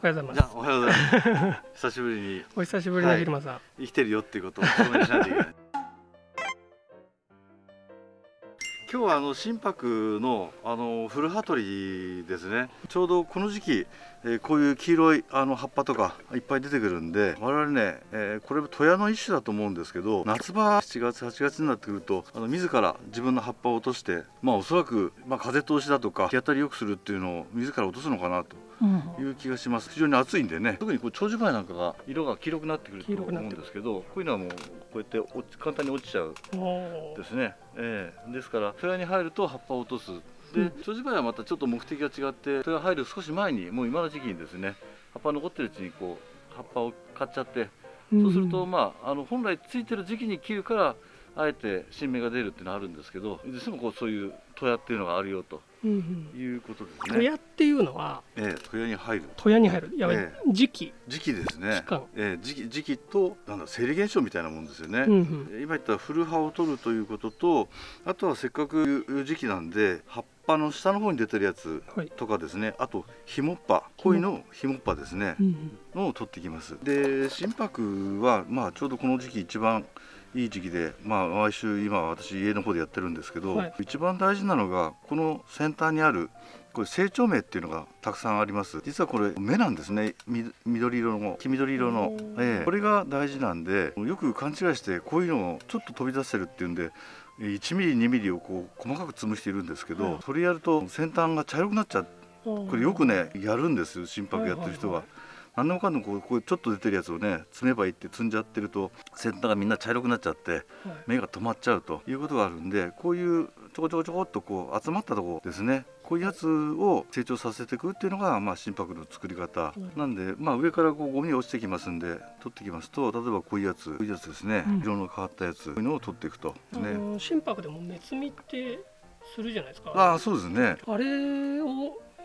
おはようございます。おはようございます。久しぶりに。お久しぶりのビルマさん、生きてるよっていうことを証明しないといけない今日はあの心拍のあの古羽鳥ですね。ちょうどこの時期、えーこういう黄色いあの葉っぱとかいっぱい出てくるんで我々ね、えーこれトヤの一種だと思うんですけど夏場7月8月になってくるとあの自ら自分の葉っぱを落としてまあおそらく、まあ、風通しだとか日当たり良くするっていうのを自ら落とすのかなという気がします。非常に暑いんでね。特にこう長寿梅なんかが色が黄色くなってくると思うんですけどこういうのはもうこうやって落ち簡単に落ちちゃうですね、ええ。ですから戸屋に入ると葉っぱを落とす。でうん。長寿梅はまたちょっと目的が違って戸屋入る少し前にもう今の時期にですね葉っぱ残ってるうちにこう葉っぱを買っちゃってそうすると、まあ、あの本来ついてる時期に切るからあえて新芽が出るっていうのはあるんですけどいずれにしてもこうそういう戸屋っていうのがあるよとうんうん。いうことです戸ね。屋っていうのはええ、戸屋に入る戸屋に入るやばい、え時期、時期ですね。ええ、時期時期となんだ生理現象みたいなもんですよね。うんうん。今言った古葉を取るということとあとはせっかくいう時期なんで葉っぱの下の方に出てるやつはい。とかですね。あとひもっぱ鯉のひもっぱですね。うん。のを取ってきます。で心拍はまあちょうどこの時期一番いい時期でまあ毎週今私家の方でやってるんですけど、はい。一番大事なのがこの先端にあるこれ成長芽っていうのがたくさんあります。実はこれ芽なんですね。み緑色の黄緑色の。ええ。これが大事なんでよく勘違いしてこういうのをちょっと飛び出せるっていうんで1ミリ2ミリをこう細かく潰しているんですけど、はい。それやると先端が茶色くなっちゃう。これよくねやるんですよ心拍やってる人は。はいはい何でもかんでもこうこうちょっと出てるやつをね積めばいいって積んじゃってると先端がみんな茶色くなっちゃってはい。目が止まっちゃうということがあるんでこういうちょこちょこちょこっとこう集まったところですね。こういうやつを成長させていくっていうのが、まあ、心拍の作り方、うん。なんで、まあ、上からこうゴミが落ちてきますんで取ってきますと例えばこういうやつこういうやつですね、うん。色の変わったやつこういうのを取っていくと、あねの心拍でも目摘みってするじゃないですか。ああそうですね。あれを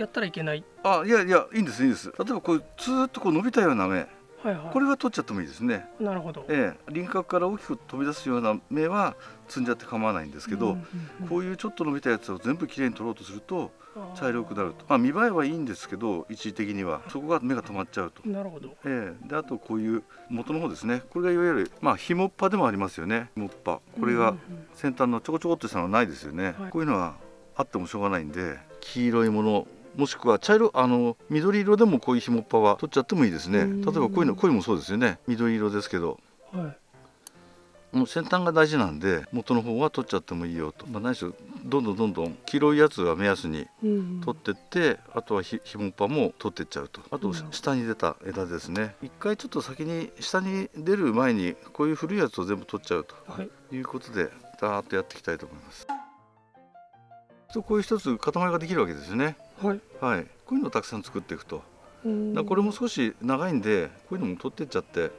やったらいけない。あいやいやいいんですいいんです。例えばこうずーっとこう伸びたような芽はいはい。これは取っちゃってもいいですね。なるほど。ええ、輪郭から大きく飛び出すような芽は摘んじゃって構わないんですけど、うんうんうんこういうちょっと伸びたやつを全部きれいに取ろうとすると茶色くなると。まあ見栄えはいいんですけど一時的には。そこが目が止まっちゃうと。なるほど。ええ、であとこういう元の方ですね。これがいわゆるまあひもっぱでもありますよね。ひもっぱ。これがうんうん先端のちょこちょこっとしたのはないですよね、はい。こういうのはあってもしょうがないんで黄色いものもしくは茶色あの緑色でもこういうひもっぱは取っちゃってもいいですね。うん。例えばこういうのこういうのもそうですよね。緑色ですけど。うんはい。もう先端が大事なんで元の方は取っちゃってもいいよと、まあ、何しろどんどんどんどん黄色いやつが目安にうん取ってって、あとはひひもっぱも取ってっちゃうと。あと下に出た枝ですね。一回ちょっと先に下に出る前にこういう古いやつを全部取っちゃうとはい。いうことでダーッとやっていきたいと思います。とこういう一つ塊ができるわけですよねはいはいこういうのをたくさん作っていくとうんだこれも少し長いんでこういうのも取ってっちゃって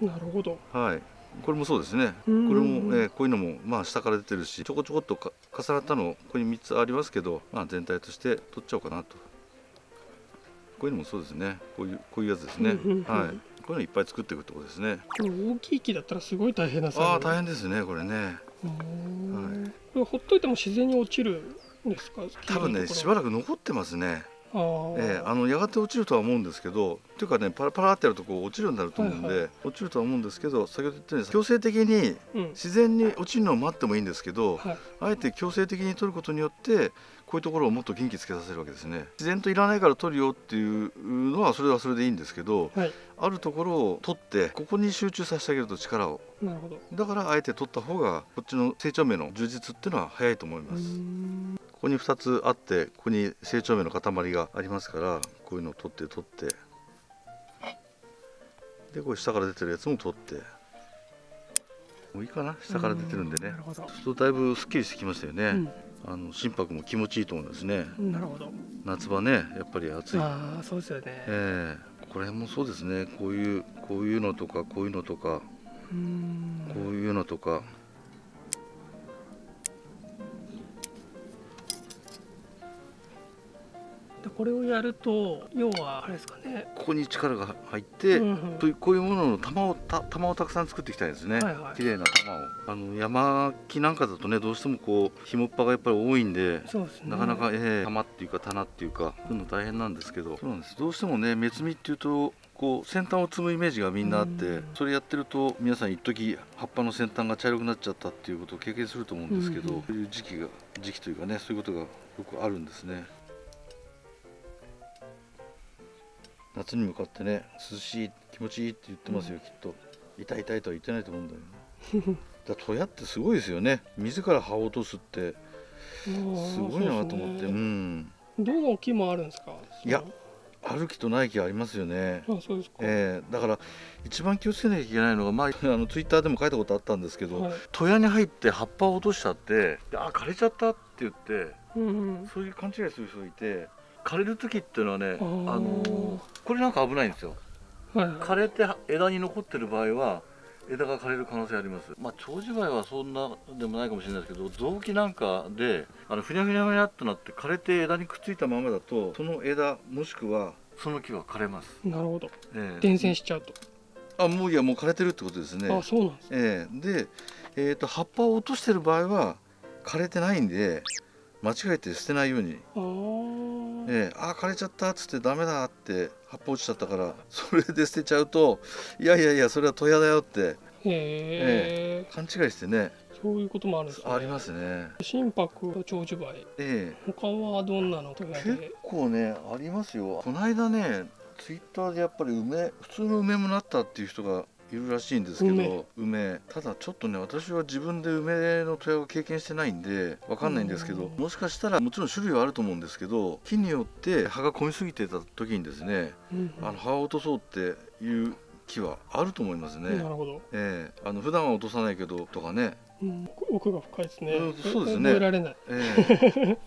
なるほどはい、これもそうですね。これうんも、えーこういうのもまあ下から出てるし、ちょこちょこっとか重なったのここに三つありますけど、まあ全体として取っちゃおうかなと。こういうのもそうですね。こういうこういうやつですね。はい。こういうのいっぱい作っていくってことですね。これ大きい木だったらすごい大変な作業ああ大変ですねこれね。うーんこれほっといても自然に落ちるんですか？多分ねしばらく残ってますね。あー、えーあのやがて落ちるとは思うんですけど、っていうかねパラパラってやるとこう落ちるようになると思うんで、はいは落ちるとは思うんですけど、先ほど言ったように強制的にうん。自然に落ちるのを待ってもいいんですけど。はい。あえて強制的に取ることによってこういうところをもっと元気つけさせるわけですね。自然といらないから取るよっていうのはそれはそれでいいんですけどはい。あるところを取ってここに集中させてあげると力を。なるほど。だからあえて取った方がこっちの成長芽の充実っていうのは早いと思いうまーすん。ここに2つあってここに成長芽の塊がありますからこういうのを取って取って。でこれ下から出てるやつも取って。もういいかな。下から出てるんでね。なるほど。そうするとだいぶすっきりしてきましたよね、うんあの心拍も気持ちいいと思うんですね。なるほど。夏場ねやっぱり暑い。ああそうですよね。ええ。これもそうですね。こういうこういうのとかこういうのとか。こういうのとかでこれをやると要はあれですかね、ここに力が入って、うんうん。というこういうものの玉をた玉をたくさん作っていきたいですね、はいはい。綺麗な玉を。あの山木なんかだとねどうしてもこう紐っぱがやっぱり多いんでそうですね。なかなか、ええ玉っていうか棚っていうかそういうの大変なんですけど。そうなんです。どうしてもね目摘みっていうとこう先端を摘むイメージがみんなあって、うんそれやってると皆さん一時葉っぱの先端が茶色くなっちゃったっていうことを経験すると思うんですけど、うん。そういう時期が時期というかねそういうことがよくあるんですね夏に向かってね涼しい気持ちいいって言ってますよ、きっと。痛い痛いとは言ってないと思うんだよね。だから戸屋ってすごいですよね。自ら葉を落とすって。すごいなと思って、そうん。どの木もあるんですか？いやある木とない木ありますよね。あそうですか、えーだから一番気をつけなきゃいけないのが、まあ、あのツイッターでも書いたことあったんですけど、はい。戸屋に入って葉っぱを落としちゃって「あ枯れちゃった」って言ってうんうん。そういう勘違いする人がいて枯れる時っていうのはねあのこれなんか危ないんですよ。はいはい。枯れて枝に残ってる場合は枝が枯れる可能性あります。まあ長寿梅はそんなでもないかもしれないですけど臓器なんかであのふにゃふにゃふにゃっとなって枯れて枝にくっついたままだとその枝もしくはその木は枯れます、なるほど。ええ。伝染しちゃうと、あもういやもう枯れてるってことですね。あそうなんです。ええ。で、えー、と葉っぱを落としてる場合は枯れてないんで間違えて捨てないようにええ、あー枯れちゃったっつってダメだって葉っぱ落ちちゃったから それで捨てちゃうといやいやいやそれは戸屋だよってへえ。勘違いしてね。そういうこともあるんですね。ありますね。心拍と長寿梅。え他はどんなの結で。構ねありますよ。この間ねツイッターでやっぱり梅普通の梅もなったっていう人がいるらしいんですけど梅。ただちょっとね私は自分で梅の戸屋を経験してないんでわかんないんですけどうん。もしかしたらもちろん種類はあると思うんですけど木によって葉が混みすぎてた時にですねうんあの葉を落とそうっていう木はあると思いますね。なるほど、ええ。あの普段は落とさないけどとかね、うん、奥が深いですね、うんそうですね。覚えられない。え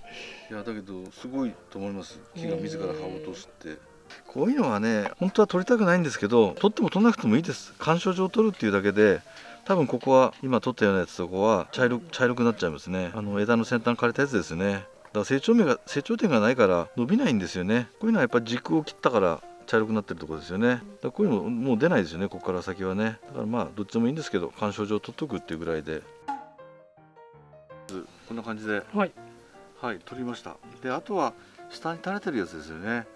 え。いやだけどすごいと思います。木が自ら葉を落とすって。こういうのはね本当は取りたくないんですけど取っても取らなくてもいいです。鑑賞上取るっていうだけで多分ここは今取ったようなやつとこは茶色茶色くなっちゃいますね。あの枝の先端枯れたやつですね。だから成長芽が成長点がないから伸びないんですよね。こういうのはやっぱり軸を切ったから茶色くなってるところですよね。だからこういうのもう出ないですよねここから先はね。だからまあどっちでもいいんですけど鑑賞上取っとくっていうぐらいで。こんな感じで。はい、はい取りました。であとは下に垂れてるやつですよね。うん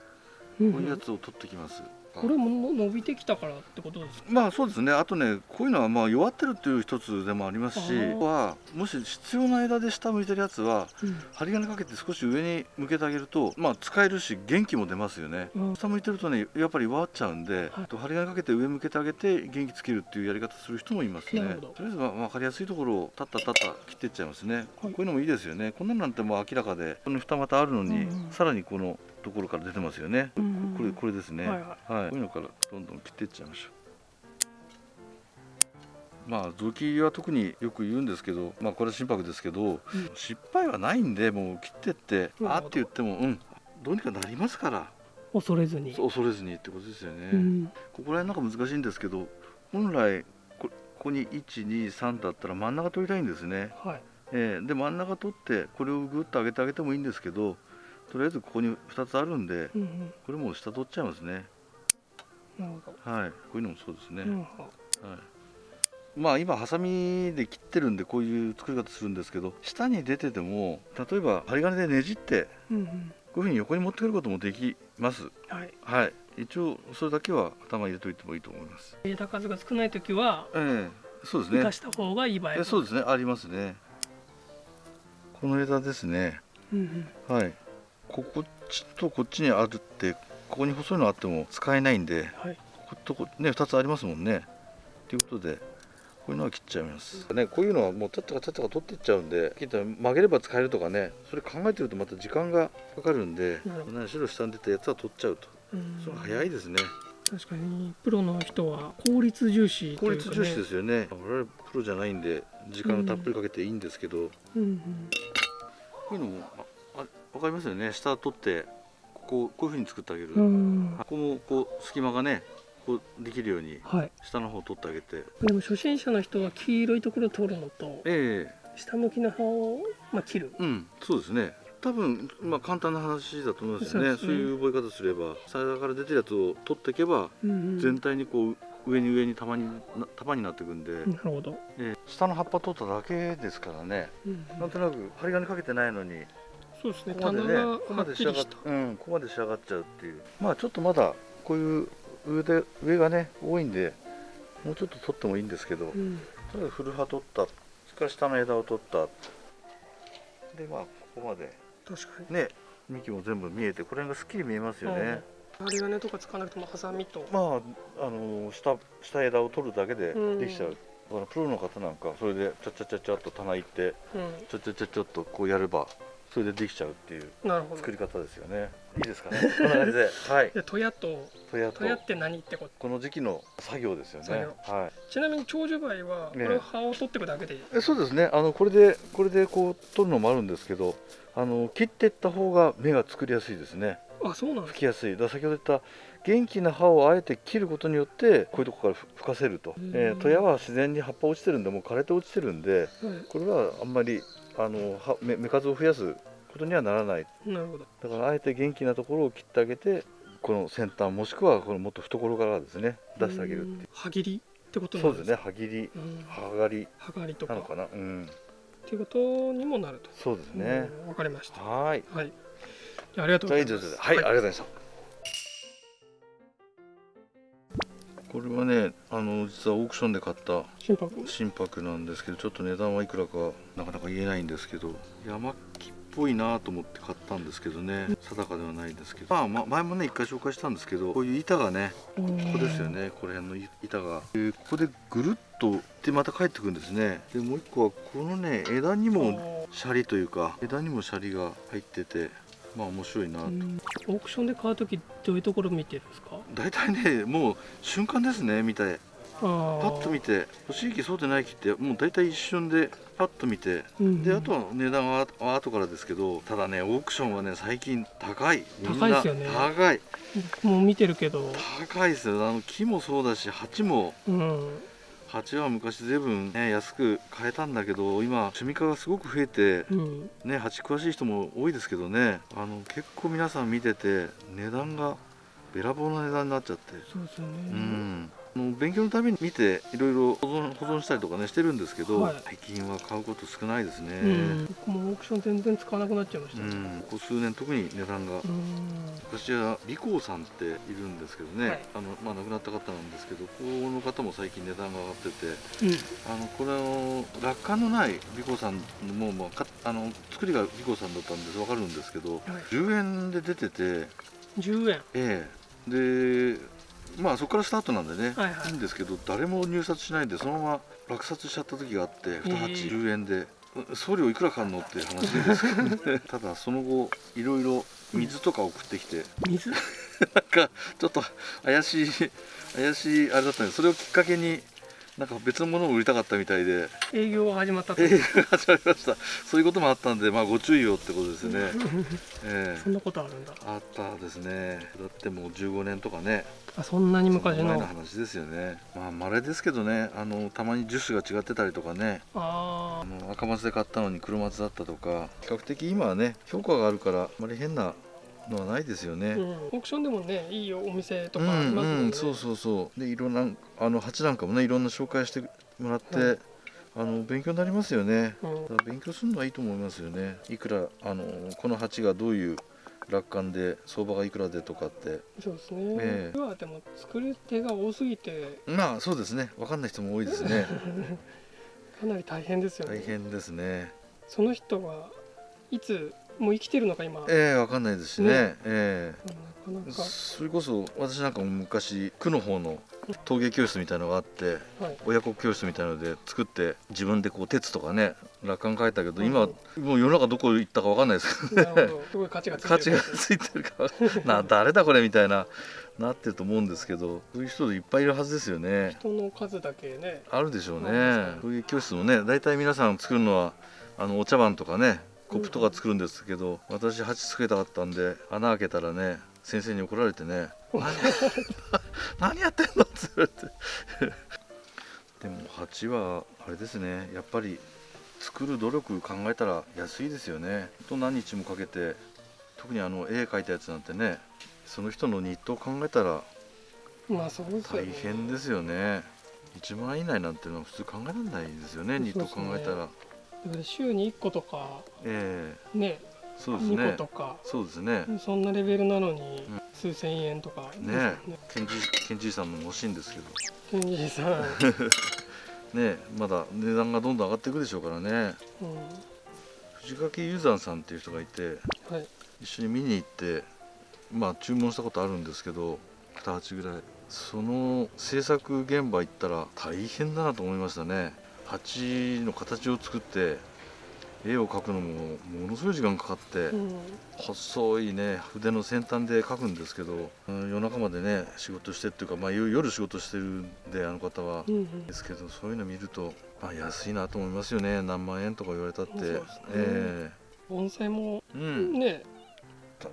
こういうやつを取ってきます。これもの伸びてきたからってことですか？まあそうですね。あとねこういうのはまあ弱ってるっていう一つでもありますしはもし必要な枝で下向いてるやつはうん。針金かけて少し上に向けてあげるとまあ使えるし元気も出ますよね。うん。下向いてるとねやっぱり弱っちゃうんで、はい。と針金かけて上向けてあげて元気つけるっていうやり方する人もいますね。とりあえずまあ分かりやすいところをタッタタッタ切っていっちゃいますね、こういうのもいいですよね。こんなのなんてもう明らかでこの二股あるのに、うんうん。さらにこのところから出てますよね、うんうんこれこれですね、はいははい、こういうのからどんどん切っていっちゃいましょう。まあ臓器は特によく言うんですけど、まあこれは心拍ですけど、うん。失敗はないんでもう切ってって、うんあって言ってもうん。どうにかなりますから、恐れずに。恐れずにってことですよね。うん。ここら辺なんか難しいんですけど、本来こここに1、2、3だったら真ん中取りたいんですね。はい。えーで真ん中取ってこれをぐっと上げてあげてもいいんですけど、とりあえずここに2つあるんで、うんうん。これもう下取っちゃいますね。はい、こういうのもそうですね。はい、まあ今ハサミで切ってるんでこういう作り方するんですけど下に出てても例えば針金でねじってうんうん。こういうふうに横に持ってくることもできます。はい。はい。一応それだけは頭入れといてもいいと思います。枝数が少ない時はええ。そうですね。生かした方がいい場合も。えそうですね。ありますね。この枝ですね。うんうん。はいここっちとこっちにあるってここに細いのあっても使えないんではい。こことこね2つありますもんね。ということでこういうのは切っちゃいます。ねこういうのはもうちゃっちゃかちゃっちゃか取っていっちゃうんで切ったら曲げれば使えるとかねそれ考えてるとまた時間がかかるんでなるほど何しろ下に出たやつは取っちゃうと。うん。それ早いですね。確かにプロの人は効率重視と効率重視ですよね。我々プロじゃないんで時間をたっぷりかけていいんですけど、うんうん。こういうのも分かりますよね。下取ってこここういうふうに作ってあげる、うん。ここもこう隙間がねこうできるようにはい。下の方を取ってあげて。でも初心者の人は黄色いところを取るのとええ。下向きの葉を、まあ、切る。うん。そうですね。多分まあ簡単な話だと思いますよね。ね。そういう覚え方すれば皿から出てるやつを取っていけばうんうん。全体にこう上に上に束にな束になっていくんで、なるほど、えー下の葉っぱ取っただけですからね。うんうん。なんとなく針金かけてないのにそうですね。ここまでねここはまで仕上がっうんここまで仕上がっちゃうっていう。まあちょっとまだこういう上で上がね多いんでもうちょっと取ってもいいんですけど、うん。とりあえず古葉取ったそれから下の枝を取った。でまあここまで。確かに。ね幹も全部見えてこれがすっきり見えますよね、針金とか使わなくてもハサミと、まああの下下枝を取るだけでうん。できちゃう、だからプロの方なんかそれでちゃっちゃっちゃっちゃっと棚行ってうちょっちょっちょっちょっとこうやればそれでできちゃうっていう作り方ですよね。いいですかね？こんな感じで。はい。でトヤととやと。トヤって何ってこと？この時期の作業ですよね。作はい。ちなみに長寿梅はこねれを葉を取っていくだけで？いい、えそうですね。あのこれでこれでこう取るのもあるんですけどあの切っていった方が芽が作りやすいですね。あそうなん吹きやすい。だ先ほど言った元気な葉をあえて切ることによってこういうとこからふ吹かせると、うん。えー、トヤは自然に葉っぱ落ちてるんでもう枯れて落ちてるんでこれはあんまりあの葉芽芽数を増やすことにはならない。い、なるほど。だからあえて元気なところを切ってあげてこの先端もしくはこのもっと懐からですね出してあげるっていう。うん。刃切りってことそうなんですね。歯切りうん。歯刈り刃刈りとか。なのかな？うん。っていうことにもなると。そうですね。うん。わかりました。はーい。はい。あありがとうございます。あ以上です。はい、ありがとうございましたこれはねあの実はオークションで買った心拍？心拍なんですけどちょっと値段はいくらかなかなか言えないんですけど山木っぽいなと思って買ったんですけどね定かではないですけど。まあま前もね一回紹介したんですけどこういう板がねこここですよねこの辺の板が。でここでぐるっとでまた帰ってくるんですね。でもう一個はこのね枝にもシャリというか枝にもシャリが入っててまあ面白いなと、うん。オークションで買うときどういうところ見てるんですか？大体ねもう瞬間ですね見て。パッパッと見て欲しい木そうでない木ってもう大体一瞬でパッと見て。うんであとは値段はは後からですけどただねオークションはね最近高い。高いですよね。高い。もう見てるけど。高いですよ。あの木もそうだし鉢もうん鉢は昔随分ね安く買えたんだけど今趣味家がすごく増えてうん。ね鉢詳しい人も多いですけどねあの結構皆さん見てて値段がべらぼうな値段になっちゃって。そうですよね。うんあの勉強のために見ていろいろ 保存保存したりとかねしてるんですけど、はい。最近は買うこと少ないですね、うん。僕もオークション全然使わなくなっちゃいました。ううん。んここ数年特に値段が、私は美光さんっているんですけどね、はい。あのまあ、亡くなった方なんですけどここの方も最近値段が上がっててうん。あのこれの楽観のない美光さんも、まあ、かあの作りが美光さんだったんです。分かるんですけどはい。10円で出てて10円。ええ。でまあそこからスタートなんでね、はいはい。いんですけど誰も入札しないでそのまま落札しちゃった時があって2鉢ー10円で送料いくらかんのっていう話ですけどね。ただその後いろいろ水とか送ってきて水？なんかちょっと怪しい怪しいあれだったんでそれをきっかけになんか別のものを売りたかったみたいで。営業が始まったと。営業が始まりました。そういうこともあったんでまあご注意をってことですね。ええ。そんなことあるんだ。あったですね。だってもう15年とかね。あそんなに昔その前のの話ですよね。まあ稀ですけどね。あのたまに樹種が違ってたりとかね。ああの赤松で買ったのに黒松だったとか。比較的今はね評価があるからあまり変なのはないですよね、あ、うん、オークションでもねいいお店とうんかありますもんね、うん、そうそうそう。でいろんなあの鉢なんかもねいろんな紹介してもらって、はいあの勉強になりますよね。うん。だから勉強するのはいいと思いますよね。いくらあのこの鉢がどういう楽観で相場がいくらでとかって。そうですね、ええ。今はでも作る手が多すぎて。まあそうですね。分かんない人も多いですね。かなり大変ですよね。大変ですね。その人はいつもう生きてるのか今、ええ分かんないですしね。ね。えなかなそれこそ私なんかも昔区の方の陶芸教室みたいのがあってはい、親子教室みたいので作って自分でこう鉄とかね楽観書いたけどうん。今もう世の中どこ行ったか分かんないです。けどなるほど。すごい価値がついてる。価値がついてるか な誰だこれみたいななってると思うんですけどそういう人いっぱいいるはずですよね。人の数だけね。あるでしょうね。陶芸教室もね大体皆さん作るのはあのお茶碗とかねコップとか作るんですけど、私鉢つけたかったんで穴開けたらね先生に怒られてね「何 何やってんの?」って言われて。でも鉢はあれですねやっぱり作る努力考えたら安いですよね。と何日もかけて特にあの絵描いたやつなんてねその人のニットを考えたらまあそうですよ大ね変ですよね。1万円以内なんてのは普通考えられないですよねニット考えたら週に1個とかええ。ね2そうですね。個とかそうですね。そんなレベルなのにうん。数千円とか。ですよねケンジケンジーさんも欲しいんですけど。ケンジーさん、ねまだ値段がどんどん上がっていくでしょうからね。うん。藤垣雄山さんっていう人がいてはい、一緒に見に行ってまあ注文したことあるんですけど2鉢ぐらい。その制作現場行ったら大変だなと思いましたね鉢の形を作って絵を描くのもものすごい時間かかって、うん。細いね筆の先端で描くんですけど、うん夜中までね仕事してっていうか、まあ、夜夜仕事してるんであの方は。うんうん。ですけどそういうの見ると、まあ、安いなと思いますよね。何万円とか言われたって、ね。え盆栽もえうん。ね、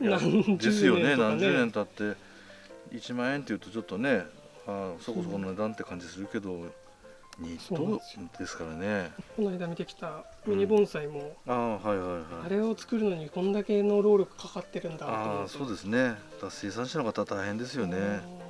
いや何十年ですよね。何十年経って1万円っていうとちょっとねあそこそこの値段って感じするけど、ニそうなんットですからね。この間見てきたミニ盆栽も、ああはいはいはい。あれを作るのにこんだけの労力かかってるんだとああ思うとそうですね。生産者の方は大変ですよね。うん